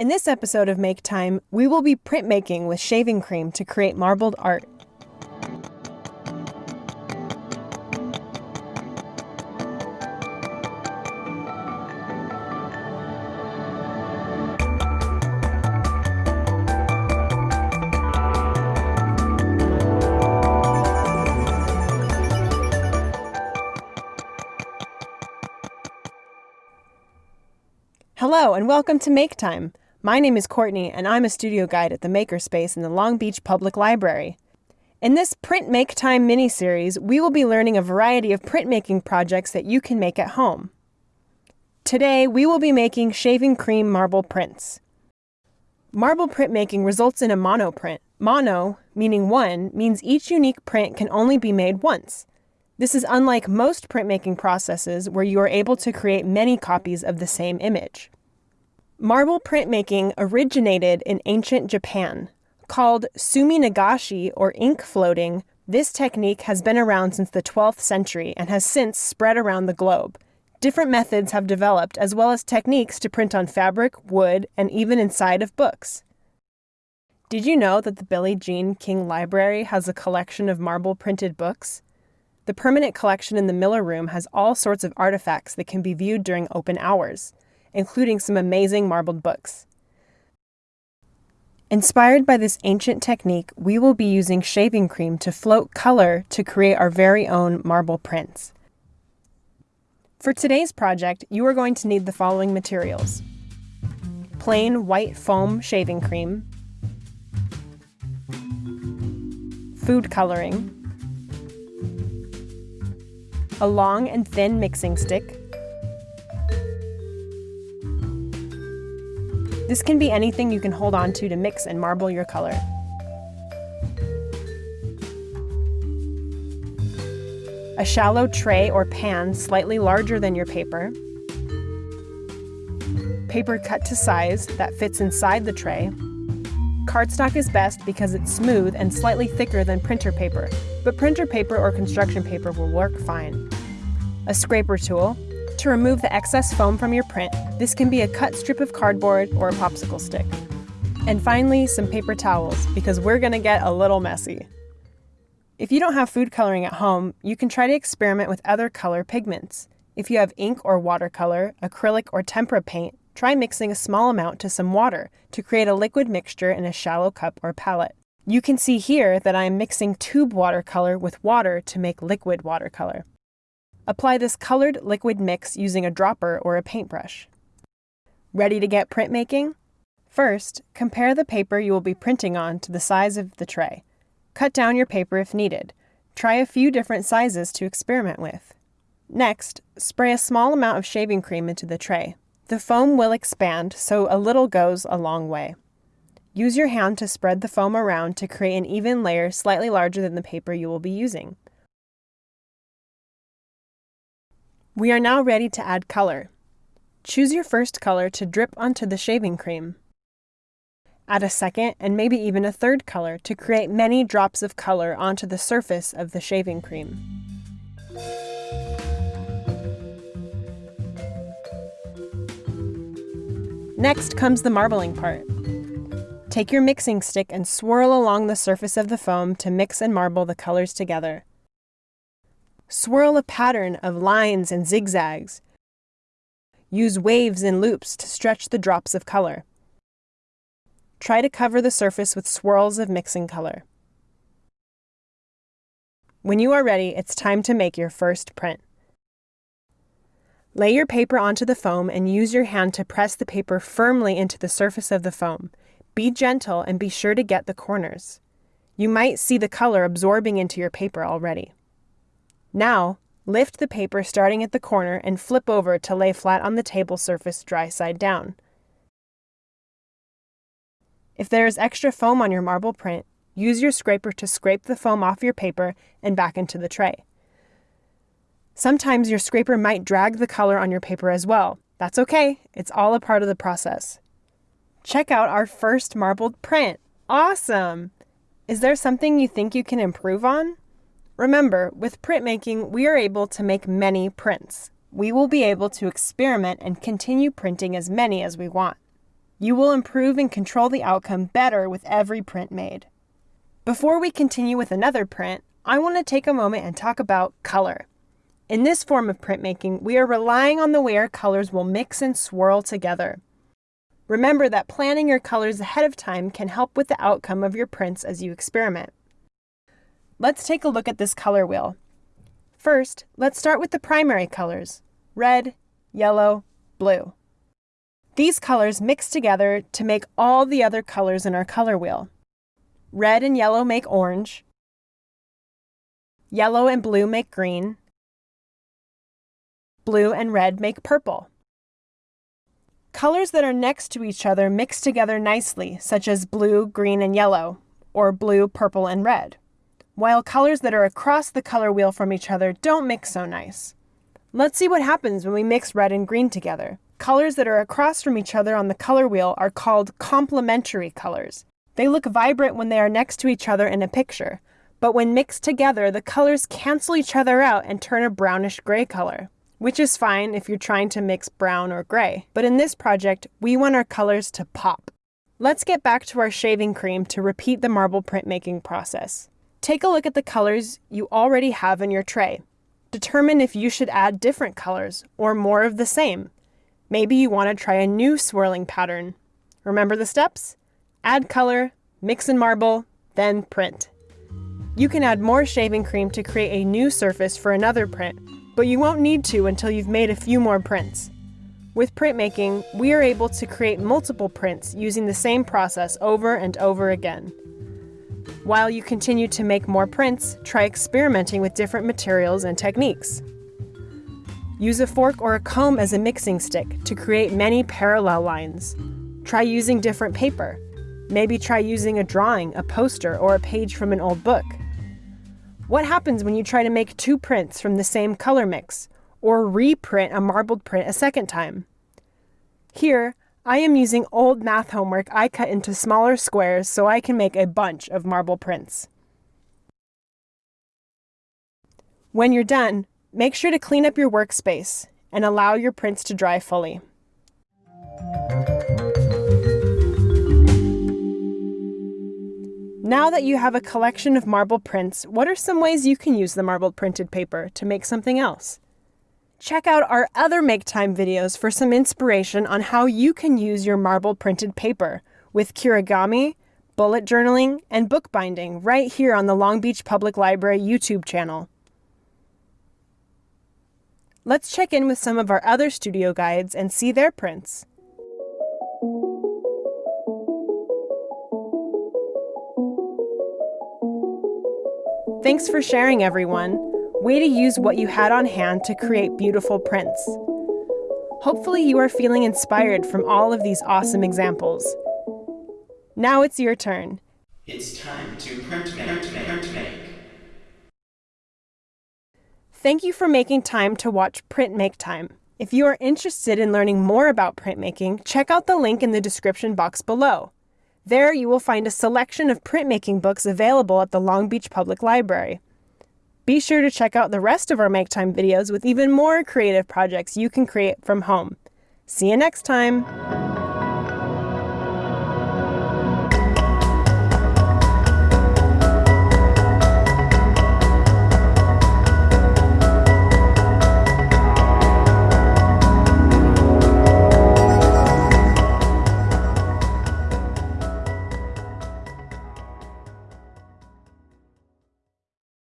In this episode of Make Time, we will be printmaking with shaving cream to create marbled art. Hello, and welcome to Make Time. My name is Courtney, and I'm a studio guide at the Makerspace in the Long Beach Public Library. In this Print Make Time mini series, we will be learning a variety of printmaking projects that you can make at home. Today, we will be making shaving cream marble prints. Marble printmaking results in a monoprint. Mono, meaning one, means each unique print can only be made once. This is unlike most printmaking processes where you are able to create many copies of the same image. Marble printmaking originated in ancient Japan. Called sumi nagashi or ink floating, this technique has been around since the 12th century and has since spread around the globe. Different methods have developed, as well as techniques to print on fabric, wood, and even inside of books. Did you know that the Billie Jean King Library has a collection of marble printed books? The permanent collection in the Miller Room has all sorts of artifacts that can be viewed during open hours, including some amazing marbled books. Inspired by this ancient technique, we will be using shaving cream to float color to create our very own marble prints. For today's project, you are going to need the following materials. Plain white foam shaving cream, food coloring, a long and thin mixing stick. This can be anything you can hold on to to mix and marble your color. A shallow tray or pan slightly larger than your paper. Paper cut to size that fits inside the tray. Cardstock is best because it's smooth and slightly thicker than printer paper, but printer paper or construction paper will work fine. A scraper tool. To remove the excess foam from your print, this can be a cut strip of cardboard or a popsicle stick. And finally, some paper towels, because we're going to get a little messy. If you don't have food coloring at home, you can try to experiment with other color pigments. If you have ink or watercolor, acrylic or tempera paint, try mixing a small amount to some water to create a liquid mixture in a shallow cup or palette. You can see here that I am mixing tube watercolor with water to make liquid watercolor. Apply this colored liquid mix using a dropper or a paintbrush. Ready to get printmaking? First, compare the paper you will be printing on to the size of the tray. Cut down your paper if needed. Try a few different sizes to experiment with. Next, spray a small amount of shaving cream into the tray. The foam will expand, so a little goes a long way. Use your hand to spread the foam around to create an even layer slightly larger than the paper you will be using. We are now ready to add color. Choose your first color to drip onto the shaving cream. Add a second and maybe even a third color to create many drops of color onto the surface of the shaving cream. Next comes the marbling part. Take your mixing stick and swirl along the surface of the foam to mix and marble the colors together. Swirl a pattern of lines and zigzags. Use waves and loops to stretch the drops of color. Try to cover the surface with swirls of mixing color. When you are ready, it's time to make your first print. Lay your paper onto the foam and use your hand to press the paper firmly into the surface of the foam. Be gentle and be sure to get the corners. You might see the color absorbing into your paper already. Now, lift the paper starting at the corner and flip over to lay flat on the table surface dry side down. If there is extra foam on your marble print, use your scraper to scrape the foam off your paper and back into the tray. Sometimes your scraper might drag the color on your paper as well. That's okay, it's all a part of the process. Check out our first marbled print. Awesome! Is there something you think you can improve on? Remember, with printmaking, we are able to make many prints. We will be able to experiment and continue printing as many as we want. You will improve and control the outcome better with every print made. Before we continue with another print, I want to take a moment and talk about color. In this form of printmaking, we are relying on the way our colors will mix and swirl together. Remember that planning your colors ahead of time can help with the outcome of your prints as you experiment. Let's take a look at this color wheel. First, let's start with the primary colors, red, yellow, blue. These colors mix together to make all the other colors in our color wheel. Red and yellow make orange, yellow and blue make green, blue and red make purple. Colors that are next to each other mix together nicely, such as blue, green, and yellow, or blue, purple, and red, while colors that are across the color wheel from each other don't mix so nice. Let's see what happens when we mix red and green together. Colors that are across from each other on the color wheel are called complementary colors. They look vibrant when they are next to each other in a picture, but when mixed together, the colors cancel each other out and turn a brownish gray color which is fine if you're trying to mix brown or gray. But in this project, we want our colors to pop. Let's get back to our shaving cream to repeat the marble printmaking process. Take a look at the colors you already have in your tray. Determine if you should add different colors or more of the same. Maybe you want to try a new swirling pattern. Remember the steps? Add color, mix and marble, then print. You can add more shaving cream to create a new surface for another print, but you won't need to until you've made a few more prints. With printmaking, we are able to create multiple prints using the same process over and over again. While you continue to make more prints, try experimenting with different materials and techniques. Use a fork or a comb as a mixing stick to create many parallel lines. Try using different paper. Maybe try using a drawing, a poster, or a page from an old book. What happens when you try to make two prints from the same color mix, or reprint a marbled print a second time? Here, I am using old math homework I cut into smaller squares so I can make a bunch of marble prints. When you're done, make sure to clean up your workspace and allow your prints to dry fully. Now that you have a collection of marble prints, what are some ways you can use the marble printed paper to make something else? Check out our other Make Time videos for some inspiration on how you can use your marble printed paper with Kirigami, bullet journaling, and bookbinding right here on the Long Beach Public Library YouTube channel. Let's check in with some of our other studio guides and see their prints. Thanks for sharing, everyone. Way to use what you had on hand to create beautiful prints. Hopefully, you are feeling inspired from all of these awesome examples. Now it's your turn. It's time to print make. Print make. Thank you for making time to watch Print Make Time. If you are interested in learning more about printmaking, check out the link in the description box below. There you will find a selection of printmaking books available at the Long Beach Public Library. Be sure to check out the rest of our Make Time videos with even more creative projects you can create from home. See you next time!